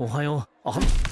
おはよう。あ